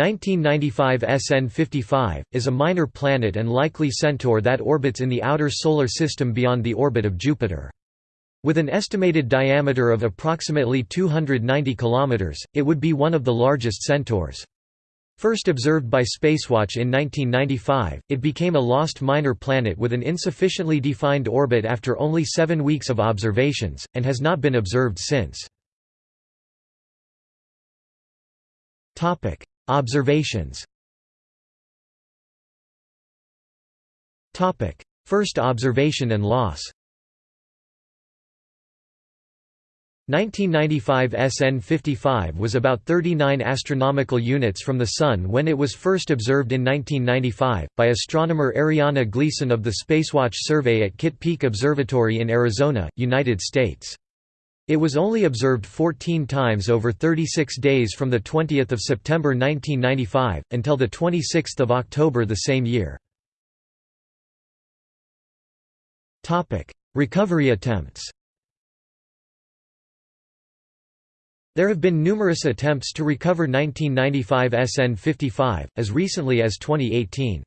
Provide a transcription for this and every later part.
1995 SN 55, is a minor planet and likely centaur that orbits in the outer Solar System beyond the orbit of Jupiter. With an estimated diameter of approximately 290 km, it would be one of the largest centaurs. First observed by Spacewatch in 1995, it became a lost minor planet with an insufficiently defined orbit after only seven weeks of observations, and has not been observed since. Observations. First observation and loss. 1995 SN 55 was about 39 astronomical units from the Sun when it was first observed in 1995, by astronomer Arianna Gleason of the Spacewatch survey at Kitt Peak Observatory in Arizona, United States. It was only observed 14 times over 36 days from 20 September 1995, until 26 October the same year. Recovery attempts There have been numerous attempts to recover 1995 SN 55, as recently as 2018.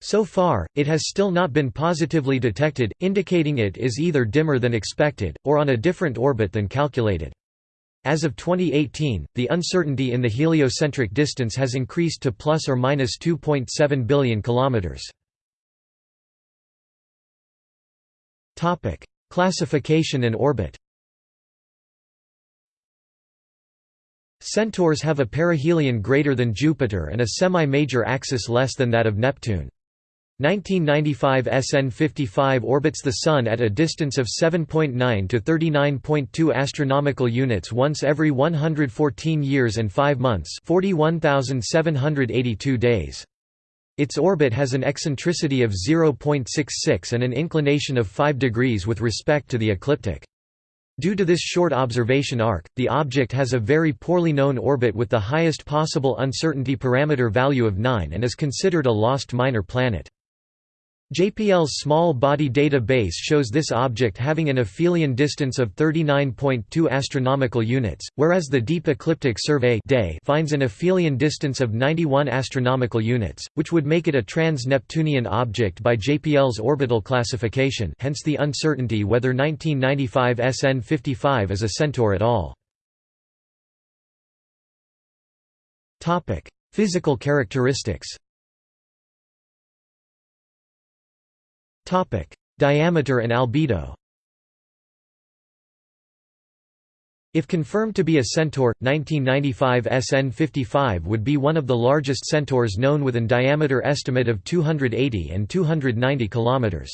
So far, it has still not been positively detected, indicating it is either dimmer than expected, or on a different orbit than calculated. As of 2018, the uncertainty in the heliocentric distance has increased to plus or minus 2.7 billion kilometers. Topic: Classification and orbit. Centaurs have a perihelion greater than Jupiter and a semi-major axis less than that of Neptune. 1995 SN 55 orbits the Sun at a distance of 7.9 to 39.2 astronomical units once every 114 years and 5 months 41,782 days. Its orbit has an eccentricity of 0.66 and an inclination of 5 degrees with respect to the ecliptic. Due to this short observation arc, the object has a very poorly known orbit with the highest possible uncertainty parameter value of 9 and is considered a lost minor planet. JPL's small body data base shows this object having an aphelion distance of 39.2 astronomical units, whereas the Deep Ecliptic Survey finds an aphelion distance of 91 astronomical units, which would make it a trans-Neptunian object by JPL's orbital classification hence the uncertainty whether 1995 SN 55 is a centaur at all. Topic: Physical characteristics Topic: Diameter and albedo. If confirmed to be a centaur, 1995 SN 55 would be one of the largest centaurs known with an diameter estimate of 280 and 290 kilometers.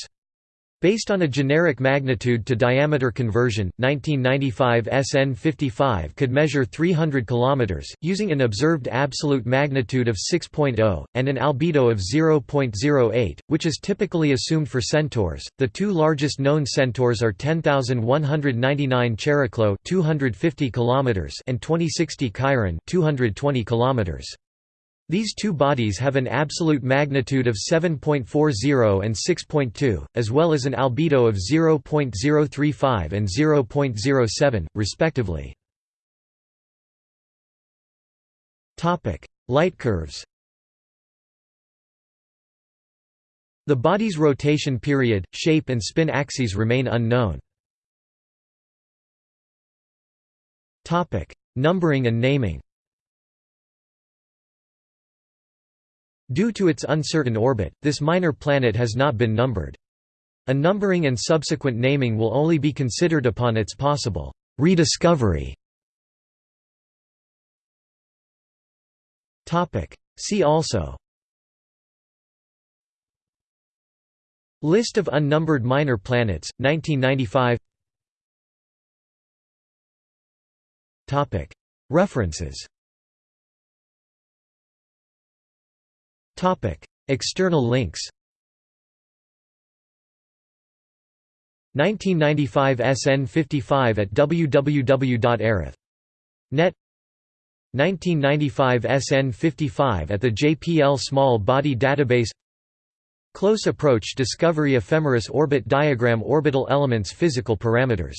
Based on a generic magnitude to diameter conversion, 1995 SN 55 could measure 300 km, using an observed absolute magnitude of 6.0, and an albedo of 0.08, which is typically assumed for centaurs. The two largest known centaurs are 10199 Chariklo 250 km and 2060 Chiron 220 km. These two bodies have an absolute magnitude of 7.40 and 6.2, as well as an albedo of 0.035 and 0.07, respectively. Light curves The body's rotation period, shape and spin axes remain unknown. Numbering and naming Due to its uncertain orbit, this minor planet has not been numbered. A numbering and subsequent naming will only be considered upon its possible rediscovery. See also. List of unnumbered minor planets, 1995 References External links 1995 SN 55 at www.arith.net 1995 SN 55 at the JPL Small Body Database Close Approach Discovery Ephemeris Orbit Diagram Orbital Elements Physical Parameters